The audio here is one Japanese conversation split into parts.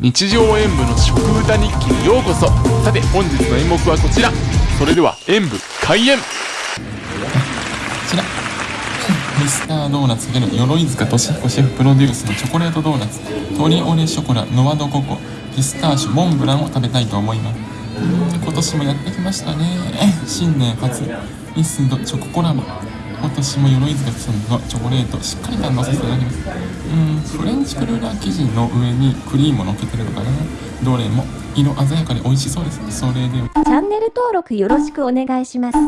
日常演舞の食歌日記にようこそ。さて本日の演目はこちら。それでは演舞開演。こちら。ミスタードーナツでの鎧塚俊彦シェフプロデュースのチョコレートドーナツ。鶏オレショコラノワドココ。ピスターシュモンブランを食べたいと思います。今年もやってきましたね。新年初。ミスドチョココラボ。今年も鎧塚さんのチョコレートしっかり堪能させていただきます。うんフレンチクルーラー生地の上にクリームをのっけてるのかなどれも色鮮やかで美味しそうです。それではチャンネル登録よろしくお願いします。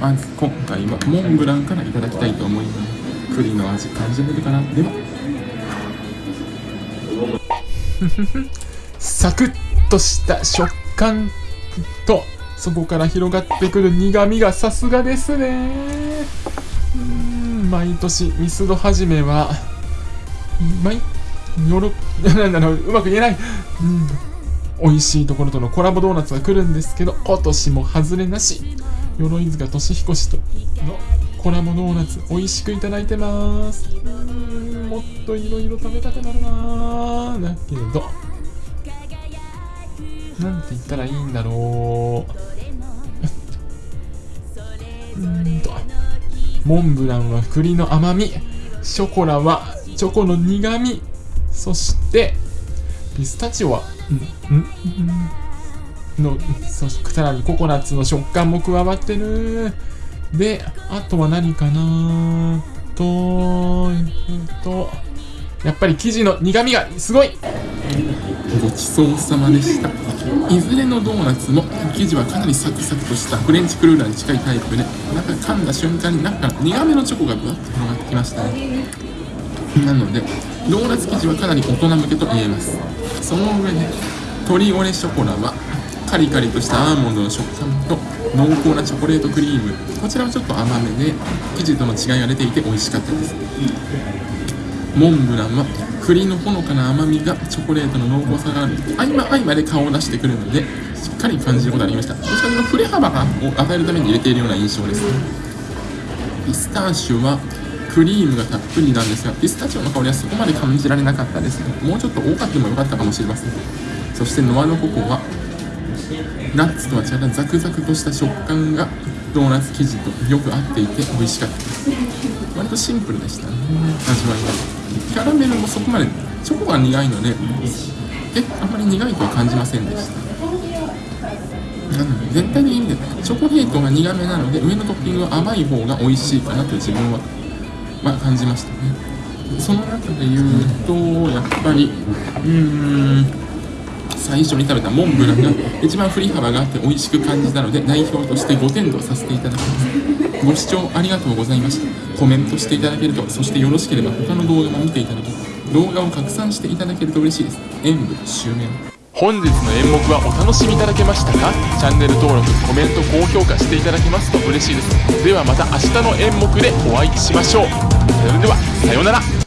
まず今回はモンブランからいただきたいと思います。栗の味感じられるかな？では。サクッとした食感とそこから広がってくる苦味がさすがですね。うん毎年ミスド始めは毎よろ なんだろううまく言えない、うん、美味しいところとのコラボドーナツが来るんですけど今年も外れなし。鎧塚俊彦氏とのコラボドーナツ美味しくいただいてます。うんもっといろいろ食べたくなるなー。だけどなんて言ったらいいんだろう。うんと。モンブランは栗の甘み、ショコラはチョコの苦み、そして、ピスタチオは、うん、ん、の、そさらにココナッツの食感も加わってる。で、あとは何かなと、えっと、やっぱり生地の苦みがすごいごちそうさまでしたいずれのドーナツも生地はかなりサクサクとしたフレンチクルーラーに近いタイプで中噛んだ瞬間に中から苦めのチョコがぶわっと広がってきましたねなのでドーナツ生地はかなり大人向けと言えますその上で鶏オレショコラはカリカリとしたアーモンドの食感と濃厚なチョコレートクリームこちらはちょっと甘めで生地との違いが出ていて美味しかったですモンブランは栗のほのかな甘みがチョコレートの濃厚さがある。合間合間で顔を出してくるのでしっかり感じることができました。どちらかというと振れ幅がを与えるために入れているような印象です。ピスターシュはクリームがたっぷりなんですがピスタチオの香りはそこまで感じられなかったですもうちょっと多かったもよかったかもしれません。そしてノアのココはナッツとは違ったザクザクとした食感がドーナツ生地とよく合っていて美味しかったです。割とシンプルでしたね。味わいが。キャラメルもそこまでチョコが苦いのでえあまり苦いとは感じませんでした。なので全体的にねチョコレートが苦めなので上のトッピングは甘い方が美味しいかなと自分は、まあ、感じましたね。その中で言うとやっぱりうーん最初に食べたモンブランが一番振り幅があって美味しく感じたので代表として5点とさせていただきます。ご視聴ありがとうございました。コメントしていただけるとそしてよろしければ他の動画も見ていただき動画を拡散していただけると嬉しいです。演舞終演本日の演目はお楽しみいただけましたか？チャンネル登録コメント高評価していただけますと嬉しいです。ではまた明日の演目でお会いしましょう。それではさようなら。